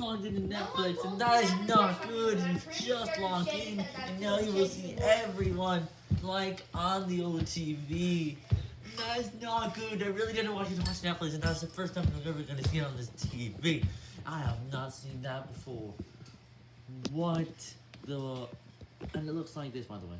logged into Netflix, and that is not good. You just logged in, and now you will see everyone like on the old TV. That is not good. I really didn't want you to watch Netflix, and that's the first time I'm ever going to see it on this TV. I have not seen that before. What the... And it looks like this, by the way.